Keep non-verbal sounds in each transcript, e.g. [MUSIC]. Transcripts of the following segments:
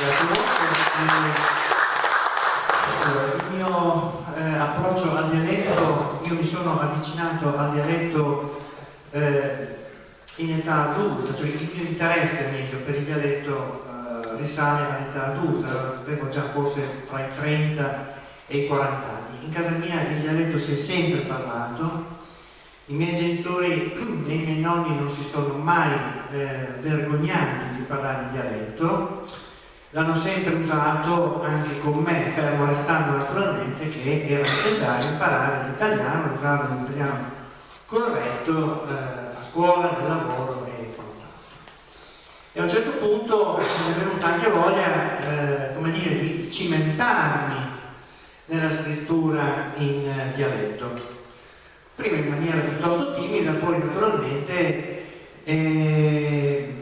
Il mio eh, approccio al dialetto, io mi sono avvicinato al dialetto eh, in età adulta, cioè il mio interesse meglio per il dialetto eh, risale all'età adulta, avevo già forse tra i 30 e i 40 anni. In casa mia il dialetto si è sempre parlato, i miei genitori e i miei nonni non si sono mai eh, vergognati di parlare il dialetto, l'hanno sempre usato anche con me, fermo restando naturalmente che era necessario imparare l'italiano, usare un italiano corretto eh, a scuola, nel lavoro e quant'altro. E a un certo punto mi è venuta anche voglia, eh, come dire, di cimentarmi nella scrittura in eh, dialetto. Prima in maniera piuttosto timida, poi naturalmente eh,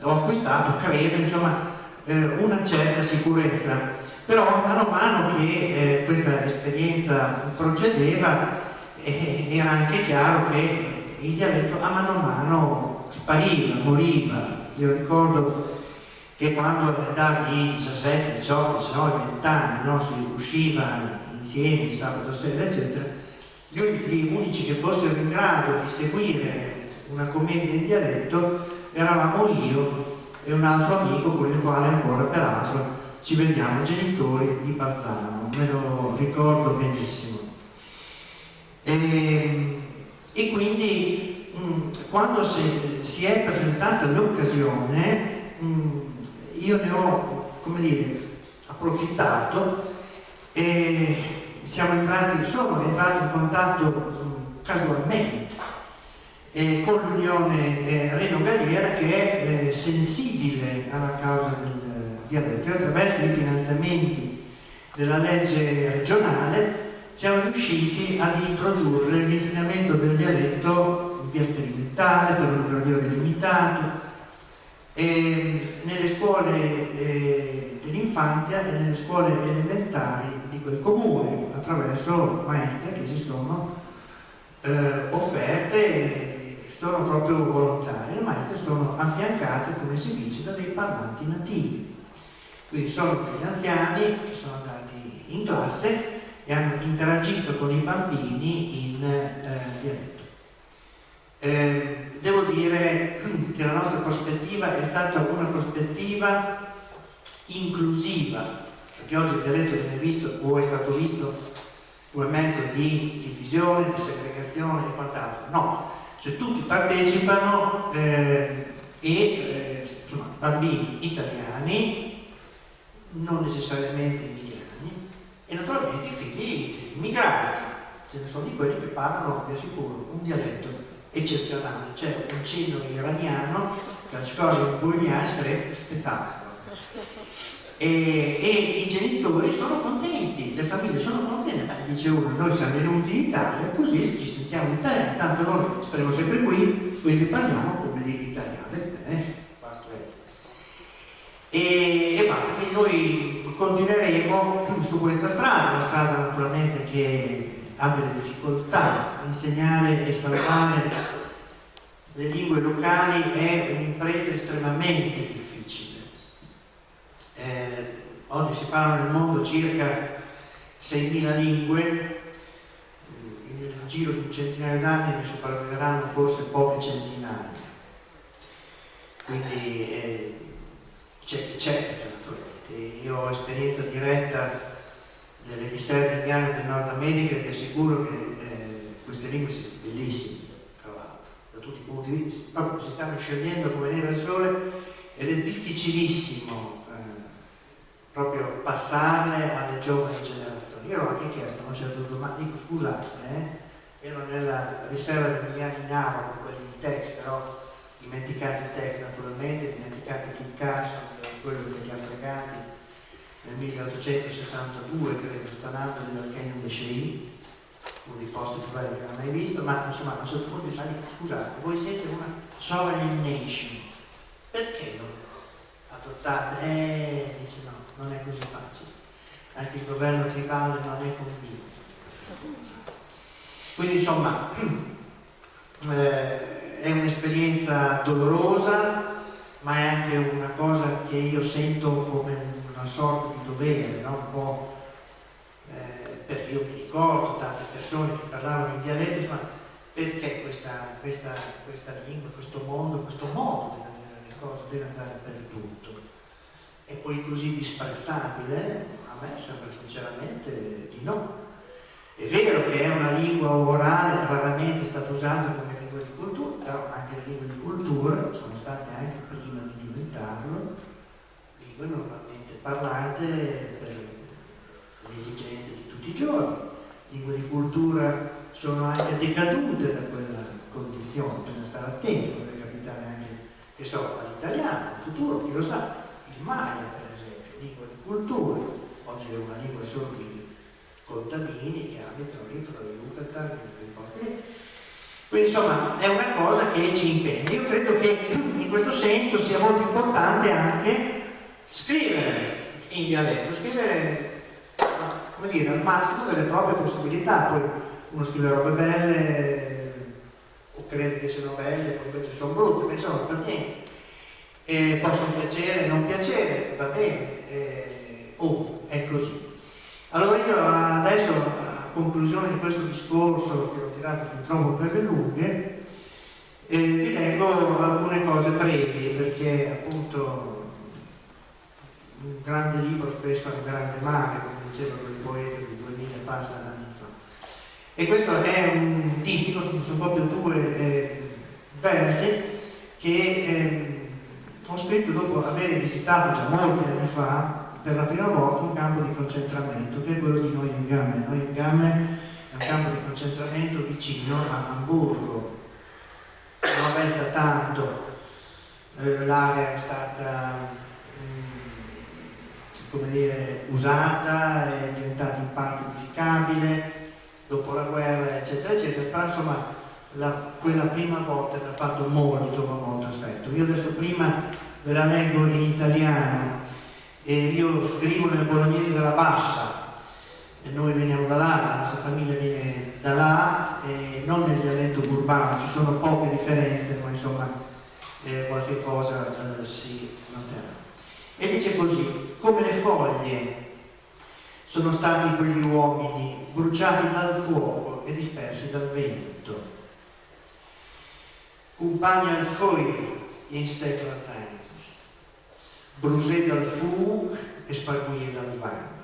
ho acquistato, credo, insomma, una certa sicurezza. Però mano a mano che eh, questa esperienza procedeva eh, era anche chiaro che il dialetto a mano a mano spariva, moriva. Io ricordo che quando all'età di 17, 18, se no 20 anni no, si usciva insieme sabato sera, eccetera, gli unici che fossero in grado di seguire una commedia in dialetto eravamo io e un altro amico con il quale ancora peraltro ci vediamo genitori di Bazzano, me lo ricordo benissimo. E, e quindi mm, quando si, si, è presentata l'occasione mm, io ne ho, come dire, approfittato e siamo entrati, sono entrato in contatto mm, casualmente eh, con l'Unione eh, Reno Galliera che è eh, sensibile alla causa del diabete. Attraverso i finanziamenti della legge regionale siamo riusciti ad introdurre l'insegnamento del dialetto in via sperimentale, per un ore limitato, e nelle scuole eh, dell'infanzia e nelle scuole elementari di quel comune, attraverso maestre che si sono eh, offerte sono proprio volontari, le maestre sono affiancate, come si dice, da dei parlanti nativi. Quindi sono degli anziani che sono andati in classe e hanno interagito con i bambini in eh, dialetto. Eh, devo dire [CLEARS THROAT] che la nostra prospettiva è stata una prospettiva inclusiva, perché oggi il dialetto viene visto o è stato visto come mezzo di divisione, di segregazione e quant'altro. No, cioè tutti partecipano eh, e eh, insomma, bambini italiani, non necessariamente indiani, e naturalmente i figli degli immigrati, ce ne sono di quelli che parlano, vi assicuro, un dialetto eccezionale, c'è un cenno iraniano che a scuola in Bugliasca è spettacolo. E, e, i genitori sono contenti, le famiglie sono contente, ma dice uno, noi siamo venuti in Italia, così ci sentiamo in Italia, tanto noi staremo sempre qui, quindi parliamo come degli italiani. Eh? E, e basta, quindi noi continueremo [CLEARS THROAT] su questa strada, una strada naturalmente che ha delle difficoltà, insegnare e salvare le lingue locali è un'impresa estremamente difficile eh, oggi si parla nel mondo circa 6.000 lingue, nel giro di un centinaio d'anni ne sopravviveranno forse poche centinaia. Quindi eh, c'è, c'è naturalmente. Io ho esperienza diretta delle riserve indiane del Nord America e ti assicuro che eh, queste lingue sono bellissime, tra l'altro, da tutti i punti di vista, proprio si stanno scegliendo come neve al sole ed è difficilissimo proprio passarle alle giovani generazioni. Io ho anche chiesto a un certo ma dico scusate, eh, ero nella riserva degli anni Nava con quelli di text, però dimenticati i text naturalmente, dimenticati Kit Carson, quello degli africani nel 1862, credo, stanando nel Canyon de Chey, uno dei posti più belli che non ho mai visto, ma insomma a un certo punto mi fa, scusate, voi siete una sovereign nation, perché non adottate? Eh, dice no, non è così facile. Anche il governo tribale non è convinto. Quindi insomma [CLEARS THROAT] eh, è un'esperienza dolorosa, ma è anche una cosa che io sento come un una sorta di dovere, no? eh, perché io mi ricordo tante persone che parlavano in dialetto, insomma, perché questa, questa, questa lingua, questo mondo, questo modo le cose deve andare per E poi così disprezzabile? A me sembra sinceramente di no. È vero che è una lingua orale, raramente è stata usata come lingua di cultura, però anche le lingue di cultura sono state anche prima di diventarlo, lingue normalmente parlate per le esigenze di tutti i giorni. Lingue di cultura sono anche decadute da quella condizione, bisogna stare attenti, potrebbe capitare anche, che so, all'italiano, in futuro, chi lo sa, il Maya per esempio, lingua di cultura, oggi è una lingua solo di contadini che abitano fra le Yucatan quindi insomma è una cosa che ci impegna. Io credo che in questo senso sia molto importante anche scrivere in dialetto scrivere come dire al massimo delle proprie possibilità. Poi uno scrive robe belle o crede che siano belle poi invece sono brutte ma insomma pazienza eh, possono piacere non piacere va bene eh, oh, è così allora io adesso, a conclusione di questo discorso che ho tirato fin troppo per le lunghe, eh, vi leggo alcune cose brevi perché appunto un grande libro spesso è un grande mare, come diceva quel poeta di 2000 passa anni fa. E questo è un distico, sono proprio due eh, versi che eh, ho scritto dopo aver visitato già molti anni fa per la prima volta un campo di concentramento che è quello di Neuengamme. Neuengamme è un campo di concentramento vicino a Hamburgo, non resta tanto, eh, l'area è stata mh, come dire, usata, è diventata in parte edificabile, dopo la guerra eccetera eccetera, però insomma la, quella prima volta è fatto molto molto effetto. Io adesso prima ve la leggo in italiano e io scrivo nel bolognese della Bassa e noi veniamo da là, la nostra famiglia viene da là e non nel dialetto urbano, ci sono poche differenze ma insomma eh, qualche cosa eh, si noterà e dice così come le foglie sono stati quegli uomini bruciati dal fuoco e dispersi dal vento compagni al foglio in stekla zain brusé dal fug e sparguie dal vano.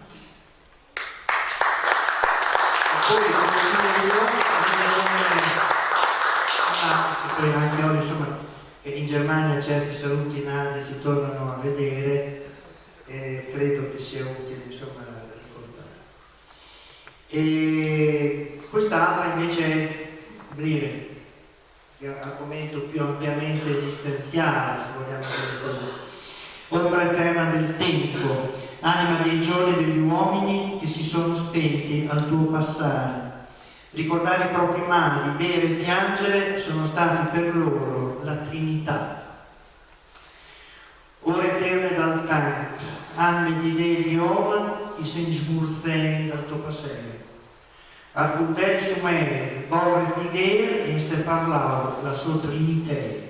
Poi, ah, poi anche oggi, insomma, in Germania certi saluti nati si tornano a vedere, e credo che sia utile, insomma, ricordare. E quest'altra invece, dire, argomento più ampiamente esistenziale, se vogliamo dire così, ombra eterna del tempo, anima dei giorni degli uomini che si sono spenti al tuo passare. Ricordare i propri mali, bere e piangere sono stati per loro la Trinità. Ore eterne dal tempo, anime di Dei di Oma, che si smurzei dal tuo passare. Al puntello su me, borre zidere, e ste parlavo la sua Trinità.